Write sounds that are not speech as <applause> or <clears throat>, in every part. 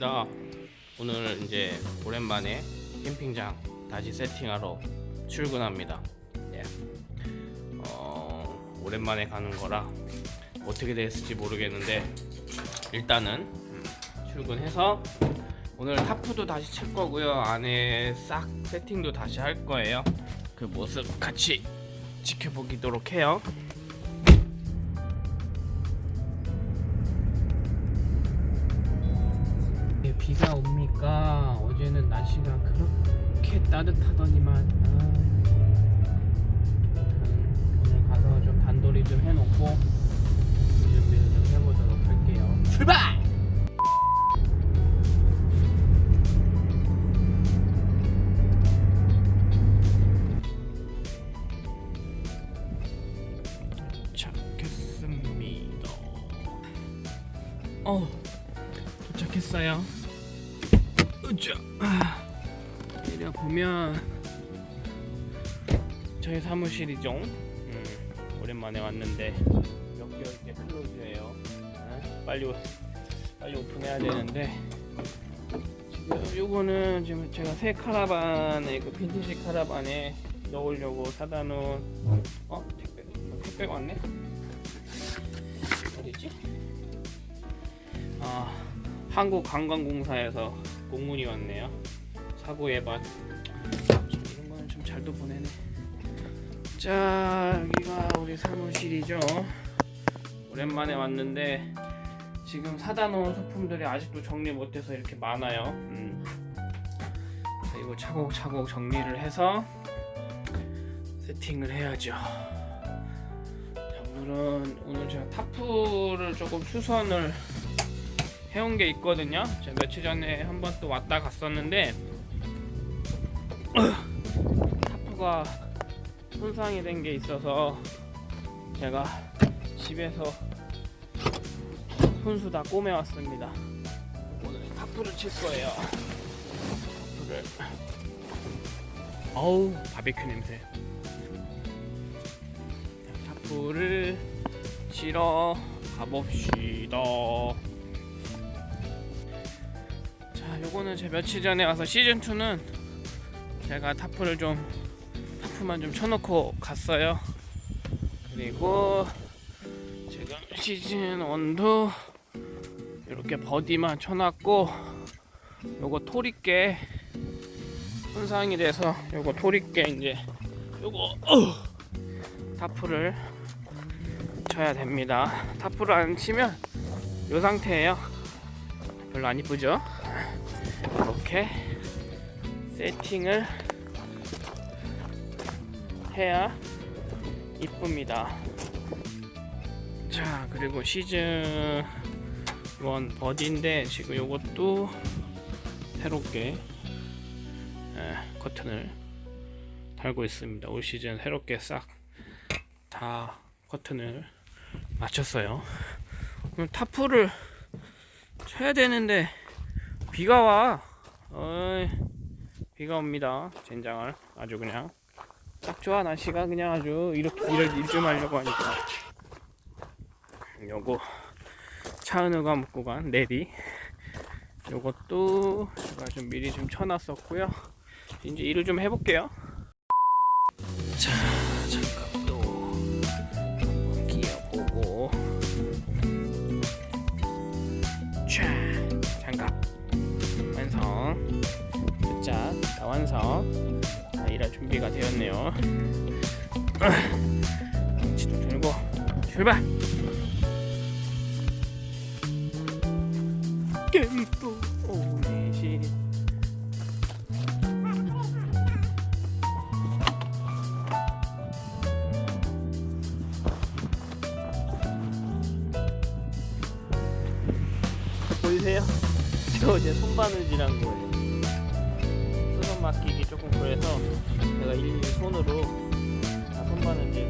구군입니다. 오늘 이제 오랜만에 캠핑장 다시 세팅하러 출근합니다. 예. 어, 오랜만에 가는 거라 어떻게 됐을지 모르겠는데 일단은 음, 출근해서 오늘 타프도 다시 칠 거고요. 안에 싹 세팅도 다시 할 거예요. 그 모습 같이 지켜보기도록 해요 비가 옵니까? 어제는 날씨가 그렇게 따뜻하더니만 아, 오늘 가서 좀 단돌이 좀 해놓고 준비를 좀 해보도록 할게요 출발! 어 도착했어요 으쌰 내려 보면 저희 사무실이죠. 음, 오랜만에 왔는데 몇 개월째 클로즈예요. 아, 빨리 오- 빨리 오픈해야 되는데 지금 요거는 지금 제가 새 카라반에 그 빈티지 카라반에 넣으려고 사다 놓은 어 택배 택배가 왔네? 어디지? 아 한국 관광공사에서 공문이 왔네요. 사고 예반. 참, 이런 거는 좀 잘도 보내네. 자 여기가 우리 사무실이죠. 오랜만에 왔는데 지금 사다 놓은 소품들이 아직도 정리 못해서 이렇게 많아요. 음. 자, 이거 차곡차곡 정리를 해서 세팅을 해야죠. 자, 오늘은 오늘 제가 타프를 조금 수선을 해온 게 있거든요. 제가 며칠 전에 한 번 또 왔다 갔었는데 타프가 손상이 된 게 있어서 제가 집에서 손수 다 꼬매 왔습니다. 오늘 타프를 칠 거예요. 타프를 어우 바베큐 냄새. 타프를 치러 가봅시다. 자, 요거는 제 며칠 전에 와서 시즌 2는 제가 타프를 좀 타프만 좀 쳐놓고 갔어요. 그리고 지금 시즌 1도 이렇게 버디만 쳐놨고 요거 토리깨 손상이 돼서 요거 토리깨 이제 요거 어우, 타프를 쳐야 됩니다. 타프를 안 치면 요 상태예요. 별로 안 이쁘죠? 이렇게 세팅을 해야 이쁩니다. 자, 그리고 시즌 1 버디인데 지금 요것도 새롭게 에, 커튼을 달고 있습니다. 올 시즌 새롭게 싹 다 커튼을 맞췄어요. 그럼 타프를 쳐야 되는데 비가 와. 어이, 비가 옵니다. 젠장을 아주 그냥 딱 좋아 날씨가 그냥 아주 이렇게 일좀 하려고 하니까 요거 차은우가 먹고 간 레디 요것도 제가 좀 미리 좀 쳐놨었고요. 이제 일을 좀 해볼게요. 자 장갑 자, 일할 준비가 되었네요 치도 들고 출발 겜또 오네시 보이세요? 저 이제 손바느질한 거예요. 맡기기 조금 그래서 제가 일일이 손으로 다 손바느질.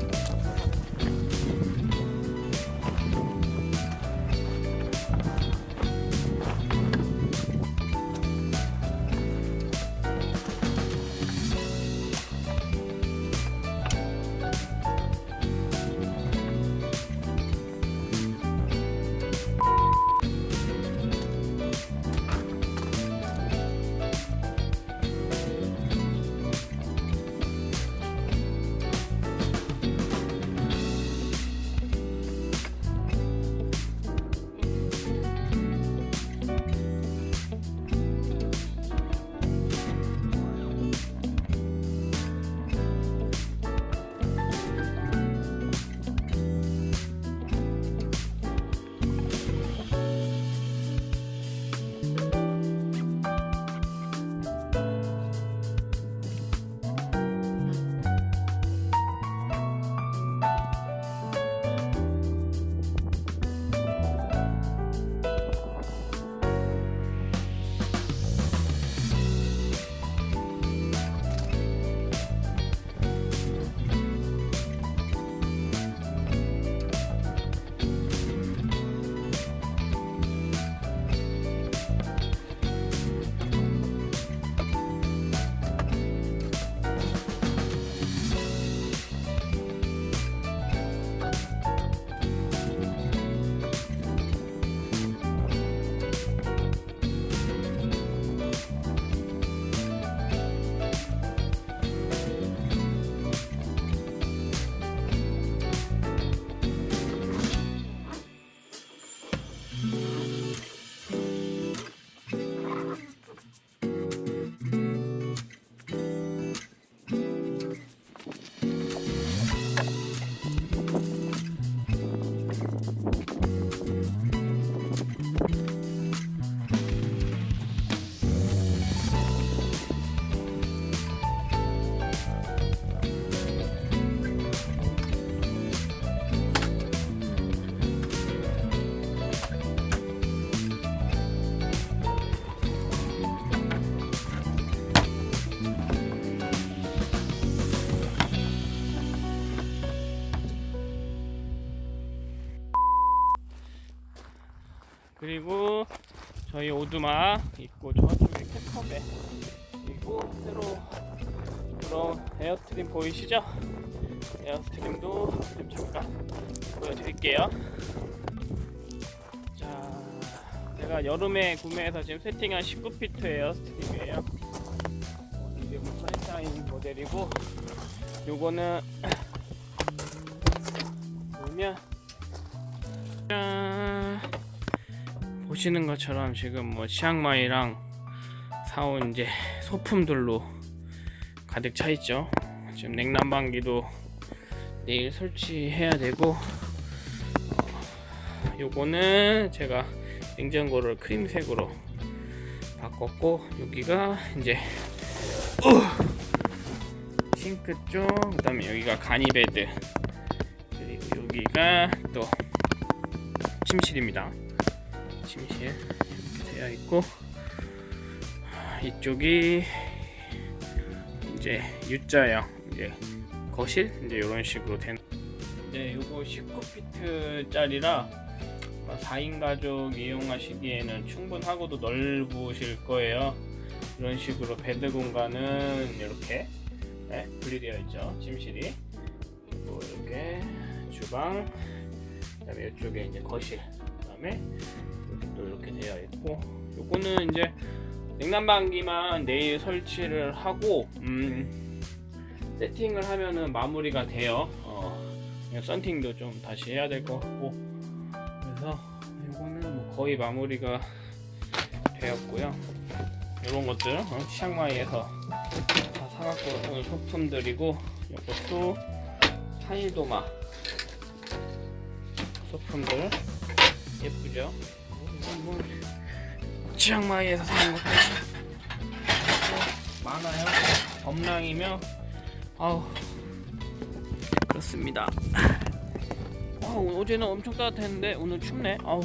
오두막 있고 저쪽에 캐커베 그리고 새로 그런 에어스트림 보이시죠? 에어스트림도 좀 잠깐 보여드릴게요. 자, 제가 여름에 구매해서 지금 세팅한 19피트 에어스트림이에요. 이게 뭐 선샤인 모델이고, 요거는 <clears throat> 보면 짠 보시는 것처럼 지금 뭐 치앙마이랑 사온 이제 소품들로 가득 차 있죠. 지금 냉난방기도 내일 설치해야 되고 어, 요거는 제가 냉장고를 크림색으로 바꿨고 여기가 이제 어, 싱크 쪽 그 다음에 여기가 가니베드 그리고 여기가 또 침실입니다. 침실 이렇게 되어 있고 이쪽이 이제 U자형 이제 거실 이제 이런 식으로 된. 네, 요거 19피트 짜리라 4인 가족 이용하시기에는 충분하고도 넓으실 거예요. 이런 식으로 베드 공간은 이렇게 네, 분리되어 있죠. 침실이 그리고 이렇게 주방 그 다음에 이쪽에 이제 거실 그 다음에 여기 또 이렇게 되어 있고 요거는 이제 냉난방기만 내일 설치를 하고 음, 세팅을 하면은 마무리가 돼요. 어, 썬팅도 좀 다시 해야 될 것 같고 그래서 이거는 뭐 거의 마무리가 되었고요. 이런 것들 어, 치앙마이에서 다 사갖고 온 소품들이고 이것도 타일도마 소품들 예쁘죠? 이건 뭐 치앙마이에서 사는 것들 많아요. 범랑이며 아우 그렇습니다. 아, 어제는 엄청 따뜻했는데 오늘 춥네. 아우